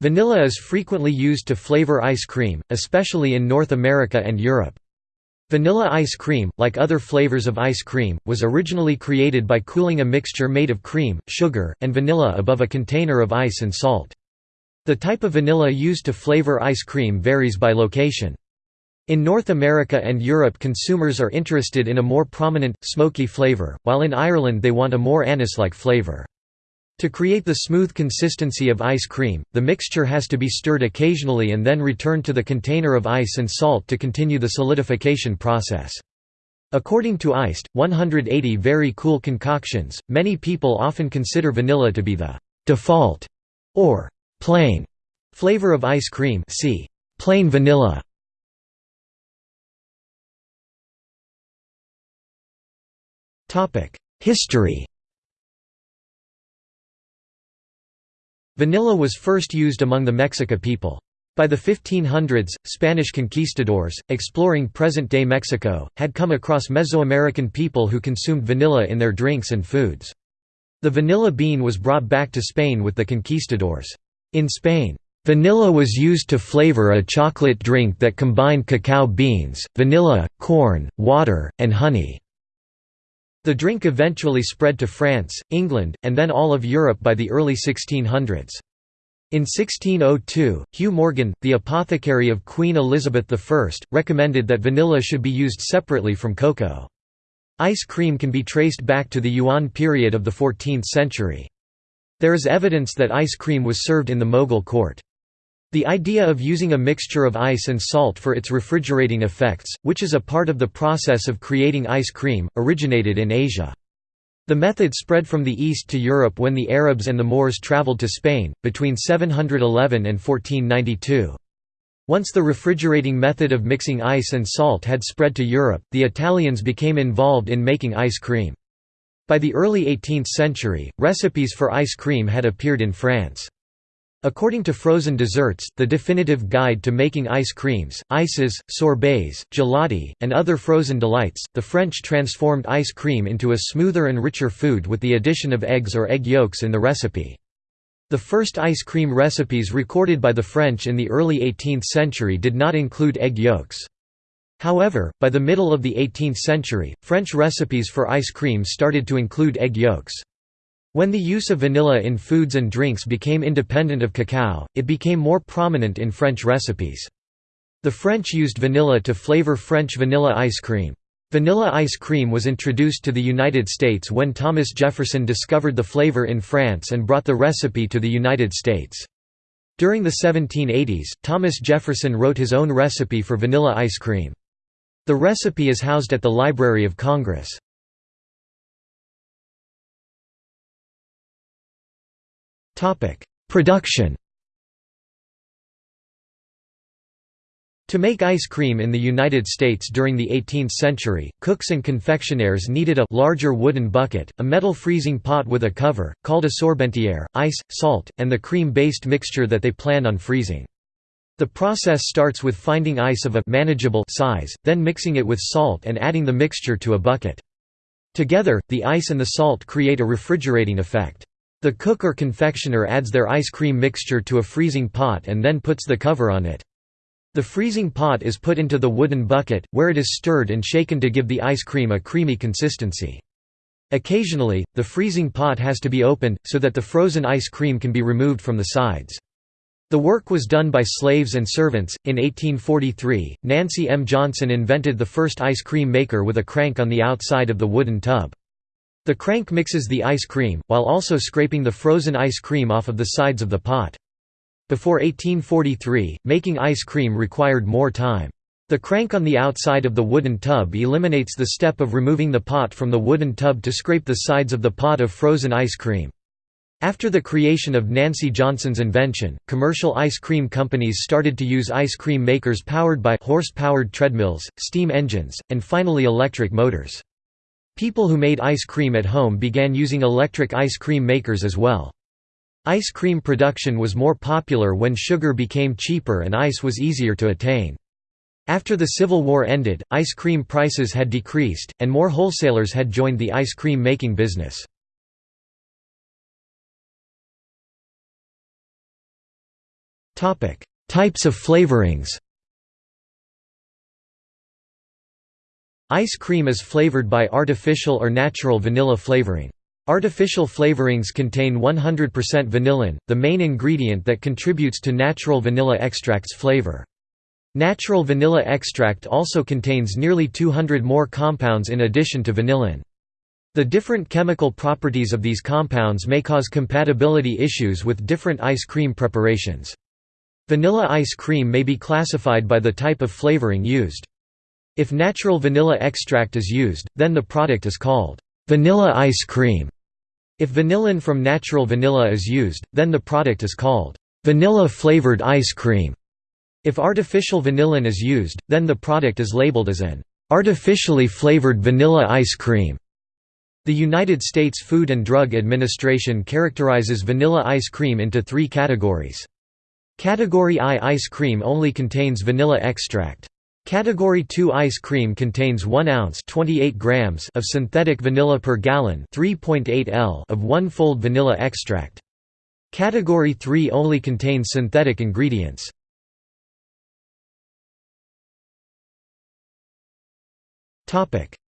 Vanilla is frequently used to flavor ice cream, especially in North America and Europe. Vanilla ice cream, like other flavors of ice cream, was originally created by cooling a mixture made of cream, sugar, and vanilla above a container of ice and salt. The type of vanilla used to flavor ice cream varies by location. In North America and Europe consumers are interested in a more prominent, smoky flavor, while in Ireland they want a more anise-like flavor. To create the smooth consistency of ice cream, the mixture has to be stirred occasionally and then returned to the container of ice and salt to continue the solidification process. According to Iced, 180 very cool concoctions, many people often consider vanilla to be the default or plain flavor of ice cream see plain vanilla. History Vanilla was first used among the Mexica people. By the 1500s, Spanish conquistadors, exploring present-day Mexico, had come across Mesoamerican people who consumed vanilla in their drinks and foods. The vanilla bean was brought back to Spain with the conquistadors. In Spain, Vanilla was used to flavor a chocolate drink that combined cacao beans, vanilla, corn, water, and honey. The drink eventually spread to France, England, and then all of Europe by the early 1600s. In 1602, Hugh Morgan, the apothecary of Queen Elizabeth I, recommended that vanilla should be used separately from cocoa. Ice cream can be traced back to the Yuan period of the 14th century. There is evidence that ice cream was served in the Mughal court. The idea of using a mixture of ice and salt for its refrigerating effects, which is a part of the process of creating ice cream, originated in Asia. The method spread from the east to Europe when the Arabs and the Moors traveled to Spain, between 711 and 1492. Once the refrigerating method of mixing ice and salt had spread to Europe, the Italians became involved in making ice cream. By the early 18th century, recipes for ice cream had appeared in France. According to Frozen Desserts, the definitive guide to making ice creams, ices, sorbets, gelati, and other frozen delights, the French transformed ice cream into a smoother and richer food with the addition of eggs or egg yolks in the recipe. The first ice cream recipes recorded by the French in the early 18th century did not include egg yolks. However, by the middle of the 18th century, French recipes for ice cream started to include egg yolks. When the use of vanilla in foods and drinks became independent of cacao, it became more prominent in French recipes. The French used vanilla to flavor French vanilla ice cream. Vanilla ice cream was introduced to the United States when Thomas Jefferson discovered the flavor in France and brought the recipe to the United States. During the 1780s, Thomas Jefferson wrote his own recipe for vanilla ice cream. The recipe is housed at the Library of Congress. Production To make ice cream in the United States during the 18th century, cooks and confectioners needed a larger wooden bucket, a metal freezing pot with a cover, called a sorbetière, ice, salt, and the cream-based mixture that they planned on freezing. The process starts with finding ice of a manageable size, then mixing it with salt and adding the mixture to a bucket. Together, the ice and the salt create a refrigerating effect. The cook or confectioner adds their ice cream mixture to a freezing pot and then puts the cover on it. The freezing pot is put into the wooden bucket, where it is stirred and shaken to give the ice cream a creamy consistency. Occasionally, the freezing pot has to be opened, so that the frozen ice cream can be removed from the sides. The work was done by slaves and servants. In 1843, Nancy M. Johnson invented the first ice cream maker with a crank on the outside of the wooden tub. The crank mixes the ice cream, while also scraping the frozen ice cream off of the sides of the pot. Before 1843, making ice cream required more time. The crank on the outside of the wooden tub eliminates the step of removing the pot from the wooden tub to scrape the sides of the pot of frozen ice cream. After the creation of Nancy Johnson's invention, commercial ice cream companies started to use ice cream makers powered by horse-powered treadmills, steam engines, and finally electric motors. People who made ice cream at home began using electric ice cream makers as well. Ice cream production was more popular when sugar became cheaper and ice was easier to attain. After the Civil War ended, ice cream prices had decreased, and more wholesalers had joined the ice cream making business. Types of flavorings Ice cream is flavored by artificial or natural vanilla flavoring. Artificial flavorings contain 100% vanillin, the main ingredient that contributes to natural vanilla extract's flavor. Natural vanilla extract also contains nearly 200 more compounds in addition to vanillin. The different chemical properties of these compounds may cause compatibility issues with different ice cream preparations. Vanilla ice cream may be classified by the type of flavoring used. If natural vanilla extract is used, then the product is called vanilla ice cream. If vanillin from natural vanilla is used, then the product is called vanilla-flavored ice cream. If artificial vanillin is used, then the product is labeled as an artificially flavored vanilla ice cream. The United States Food and Drug Administration characterizes vanilla ice cream into three categories. Category I ice cream only contains vanilla extract. Category 2 ice cream contains 1 ounce 28 grams of synthetic vanilla per gallon 3.8 L of one-fold vanilla extract. Category 3 only contains synthetic ingredients.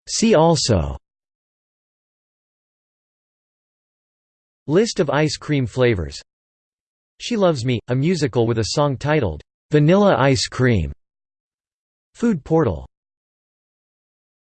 See also List of ice cream flavors She Loves Me, a musical with a song titled, "'Vanilla Ice Cream' Food portal